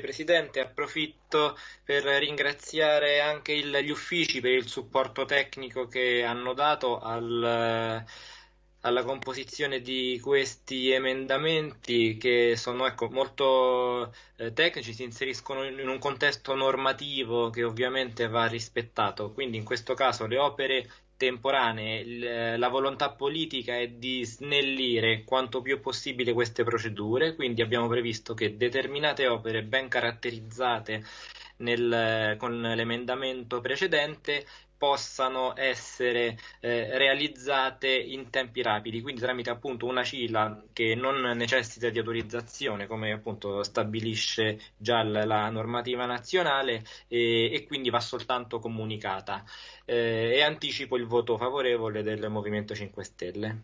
Presidente, approfitto per ringraziare anche il, gli uffici per il supporto tecnico che hanno dato al, alla composizione di questi emendamenti che sono ecco, molto eh, tecnici, si inseriscono in, un contesto normativo che ovviamente va rispettato. Quindi in questo caso le opere temporanee, la volontà politica è di snellire quanto più possibile queste procedure, quindi abbiamo previsto che determinate opere ben caratterizzate nel, con l'emendamento precedente possano essere eh, realizzate in tempi rapidi, quindi tramite appunto una CILA che non necessita di autorizzazione come appunto stabilisce già la normativa nazionale e, e quindi va soltanto comunicata. Eh, e anticipo il voto favorevole del Movimento 5 Stelle.